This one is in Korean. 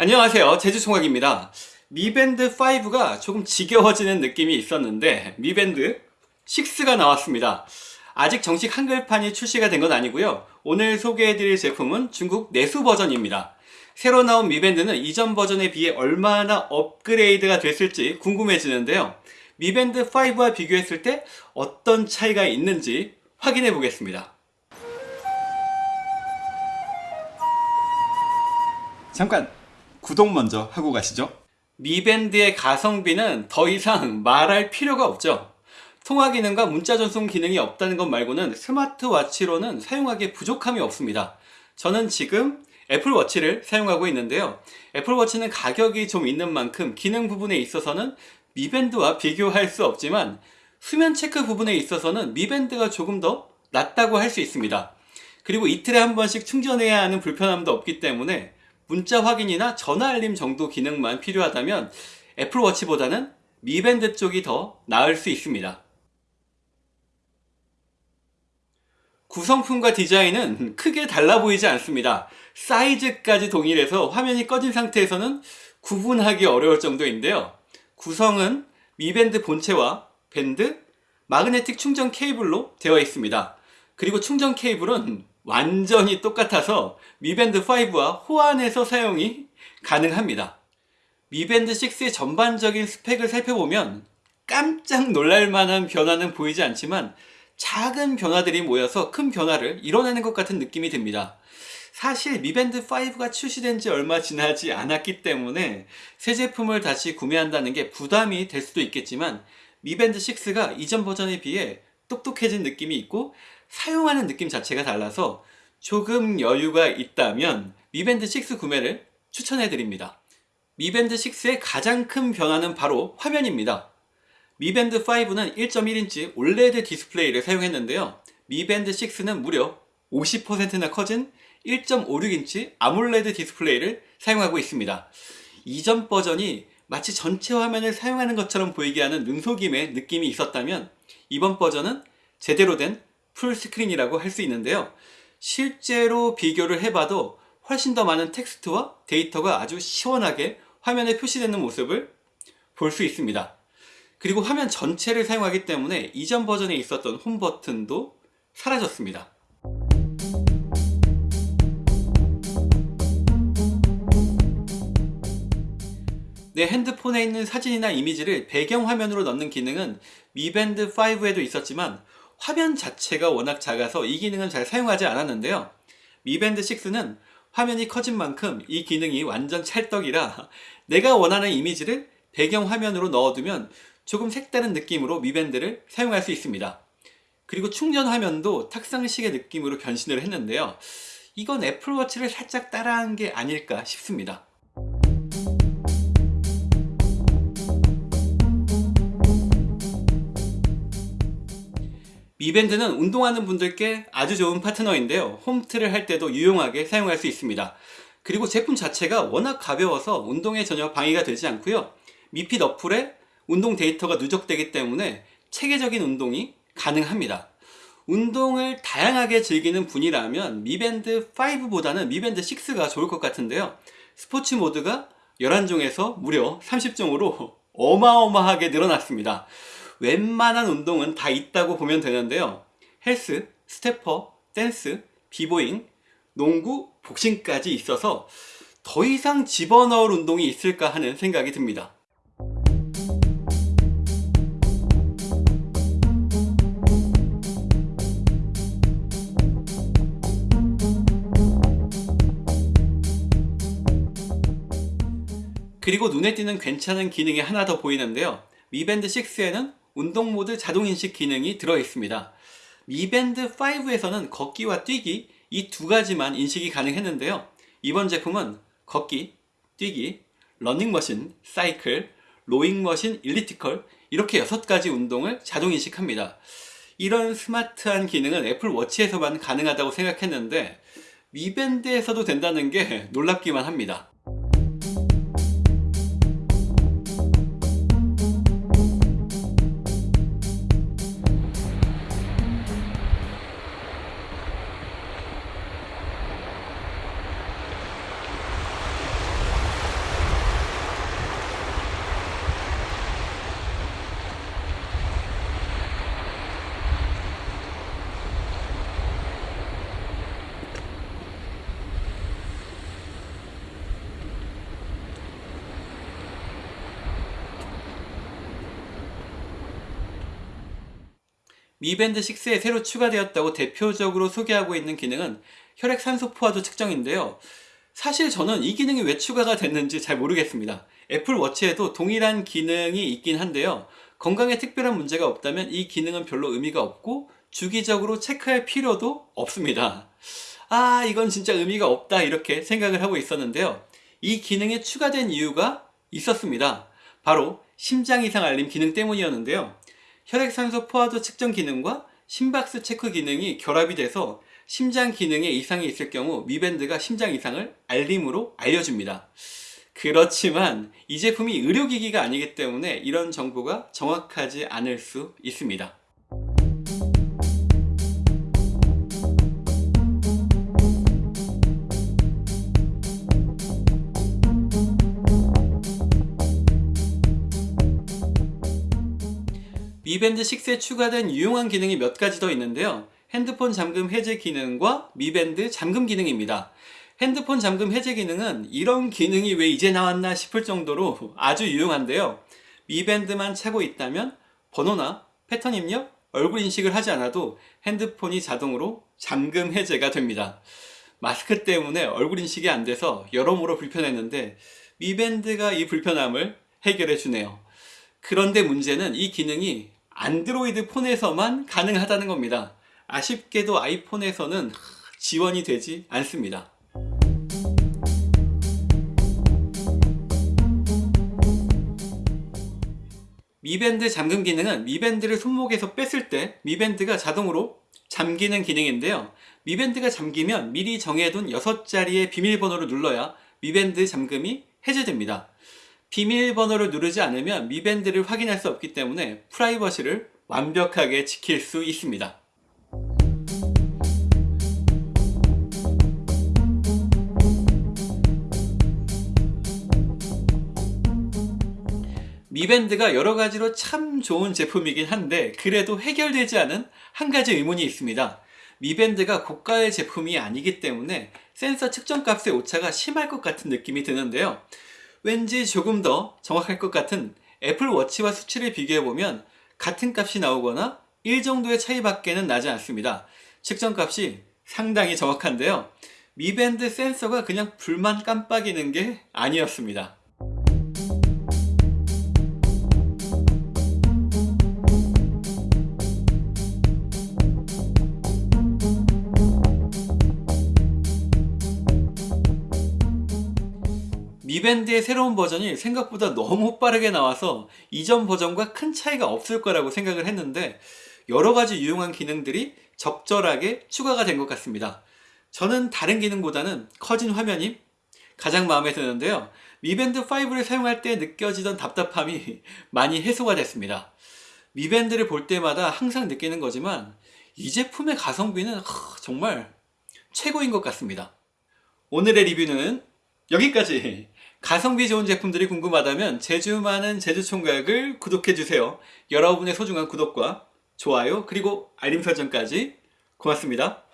안녕하세요. 제주총각입니다. 미밴드 5가 조금 지겨워지는 느낌이 있었는데 미밴드 6가 나왔습니다. 아직 정식 한글판이 출시가 된 건 아니고요. 오늘 소개해드릴 제품은 중국 내수 버전입니다. 새로 나온 미밴드는 이전 버전에 비해 얼마나 업그레이드가 됐을지 궁금해지는데요. 미밴드 5와 비교했을 때 어떤 차이가 있는지 확인해 보겠습니다. 잠깐 구독 먼저 하고 가시죠. 미밴드의 가성비는 더 이상 말할 필요가 없죠. 통화 기능과 문자 전송 기능이 없다는 것 말고는 스마트워치로는 사용하기에 부족함이 없습니다. 저는 지금 애플워치를 사용하고 있는데요. 애플워치는 가격이 좀 있는 만큼 기능 부분에 있어서는 미밴드와 비교할 수 없지만 수면 체크 부분에 있어서는 미밴드가 조금 더 낫다고 할 수 있습니다. 그리고 이틀에 한 번씩 충전해야 하는 불편함도 없기 때문에 문자 확인이나 전화 알림 정도 기능만 필요하다면 애플워치보다는 미밴드 쪽이 더 나을 수 있습니다. 구성품과 디자인은 크게 달라 보이지 않습니다. 사이즈까지 동일해서 화면이 꺼진 상태에서는 구분하기 어려울 정도인데요. 구성은 미밴드 본체와 밴드, 마그네틱 충전 케이블로 되어 있습니다. 그리고 충전 케이블은 완전히 똑같아서 미밴드 5와 호환해서 사용이 가능합니다. 미밴드 6의 전반적인 스펙을 살펴보면 깜짝 놀랄만한 변화는 보이지 않지만 작은 변화들이 모여서 큰 변화를 이뤄내는 것 같은 느낌이 듭니다. 사실 미밴드 5가 출시된 지 얼마 지나지 않았기 때문에 새 제품을 다시 구매한다는 게 부담이 될 수도 있겠지만 미밴드 6가 이전 버전에 비해 똑똑해진 느낌이 있고 사용하는 느낌 자체가 달라서 조금 여유가 있다면 미밴드 6 구매를 추천해 드립니다. 미밴드 6의 가장 큰 변화는 바로 화면입니다. 미밴드 5는 1.1인치 OLED 디스플레이를 사용했는데요. 미밴드 6는 무려 50%나 커진 1.56인치 AMOLED 디스플레이를 사용하고 있습니다. 이전 버전이 마치 전체 화면을 사용하는 것처럼 보이게 하는 눈속임의 느낌이 있었다면 이번 버전은 제대로 된 full screen이라고 할 수 있는데요. 실제로 비교를 해봐도 훨씬 더 많은 텍스트와 데이터가 아주 시원하게 화면에 표시되는 모습을 볼 수 있습니다. 그리고 화면 전체를 사용하기 때문에 이전 버전에 있었던 홈 버튼도 사라졌습니다. 내 핸드폰에 있는 사진이나 이미지를 배경화면으로 넣는 기능은 미밴드 5에도 있었지만 화면 자체가 워낙 작아서 이 기능은 잘 사용하지 않았는데요. 미밴드 6는 화면이 커진 만큼 이 기능이 완전 찰떡이라 내가 원하는 이미지를 배경화면으로 넣어두면 조금 색다른 느낌으로 미밴드를 사용할 수 있습니다. 그리고 충전 화면도 탁상식의 느낌으로 변신을 했는데요. 이건 애플워치를 살짝 따라한 게 아닐까 싶습니다 미밴드는 운동하는 분들께 아주 좋은 파트너인데요. 홈트를 할 때도 유용하게 사용할 수 있습니다. 그리고 제품 자체가 워낙 가벼워서 운동에 전혀 방해가 되지 않고요. 미핏 어플에 운동 데이터가 누적되기 때문에 체계적인 운동이 가능합니다. 운동을 다양하게 즐기는 분이라면 미밴드 5보다는 미밴드 6가 좋을 것 같은데요. 스포츠 모드가 11종에서 무려 30종으로 어마어마하게 늘어났습니다 웬만한 운동은 다 있다고 보면 되는데요. 헬스, stepper, 댄스, 비보잉, 농구, 복싱까지 있어서 더 이상 집어넣을 운동이 있을까 하는 생각이 듭니다. 그리고 눈에 띄는 괜찮은 기능이 하나 더 보이는데요. 미밴드 6에는 운동 모드 자동 인식 기능이 들어 있습니다. 미밴드 5에서는 걷기와 뛰기 이 두 가지만 인식이 가능했는데요. 이번 제품은 걷기, 뛰기, 러닝머신, 사이클, rowing machine, elliptical 이렇게 6가지 운동을 자동 인식합니다. 이런 스마트한 기능은 애플워치에서만 가능하다고 생각했는데 미밴드에서도 된다는 게 놀랍기만 합니다. 미밴드 6에 새로 추가되었다고 대표적으로 소개하고 있는 기능은 혈액 산소 포화도 측정인데요. 사실 저는 이 기능이 왜 추가가 됐는지 잘 모르겠습니다. 애플 워치에도 동일한 기능이 있긴 한데요. 건강에 특별한 문제가 없다면 이 기능은 별로 의미가 없고 주기적으로 체크할 필요도 없습니다. 아, 이건 진짜 의미가 없다 이렇게 생각을 하고 있었는데요. 이 기능이 추가된 이유가 있었습니다. 바로 심장 이상 알림 기능 때문이었는데요. 혈액산소 포화도 측정 기능과 심박수 체크 기능이 결합이 돼서 심장 기능에 이상이 있을 경우 미밴드가 심장 이상을 알림으로 알려줍니다. 그렇지만 이 제품이 의료기기가 아니기 때문에 이런 정보가 정확하지 않을 수 있습니다. 미밴드 6에 추가된 유용한 기능이 몇 가지 더 있는데요. 핸드폰 잠금 해제 기능과 미밴드 잠금 기능입니다. 핸드폰 잠금 해제 기능은 이런 기능이 왜 이제 나왔나 싶을 정도로 아주 유용한데요. 미밴드만 차고 있다면 번호나 패턴 입력, 얼굴 인식을 하지 않아도 핸드폰이 자동으로 잠금 해제가 됩니다. 마스크 때문에 얼굴 인식이 안 돼서 여러모로 불편했는데 미밴드가 이 불편함을 해결해 주네요. 그런데 문제는 이 기능이 안드로이드 폰에서만 가능하다는 겁니다. 아쉽게도 아이폰에서는 지원이 되지 않습니다. 미밴드 잠금 기능은 미밴드를 손목에서 뺐을 때 미밴드가 자동으로 잠기는 기능인데요. 미밴드가 잠기면 미리 정해둔 6자리의 비밀번호를 눌러야 미밴드 잠금이 해제됩니다. 비밀번호를 누르지 않으면 미밴드를 확인할 수 없기 때문에 프라이버시를 완벽하게 지킬 수 있습니다. 미밴드가 여러 가지로 참 좋은 제품이긴 한데 그래도 해결되지 않은 한 가지 의문이 있습니다. 미밴드가 고가의 제품이 아니기 때문에 센서 측정 값의 오차가 심할 것 같은 느낌이 드는데요. 왠지 조금 더 정확할 것 같은 애플 워치와 수치를 비교해보면 같은 값이 나오거나 1 정도의 차이밖에는 나지 않습니다. 측정 값이 상당히 정확한데요. 미밴드 센서가 그냥 불만 깜빡이는 게 아니었습니다. 미밴드의 새로운 버전이 생각보다 너무 빠르게 나와서 이전 버전과 큰 차이가 없을 거라고 생각을 했는데 여러 가지 유용한 기능들이 적절하게 추가가 된 것 같습니다. 저는 다른 기능보다는 커진 화면이 가장 마음에 드는데요. 미밴드 5를 사용할 때 느껴지던 답답함이 많이 해소가 됐습니다. 미밴드를 볼 때마다 항상 느끼는 거지만 이 제품의 가성비는 정말 최고인 것 같습니다. 오늘의 리뷰는 여기까지! 가성비 좋은 제품들이 궁금하다면 제주 많은 제주총각을 구독해주세요. 여러분의 소중한 구독과 좋아요 그리고 알림 설정까지 고맙습니다.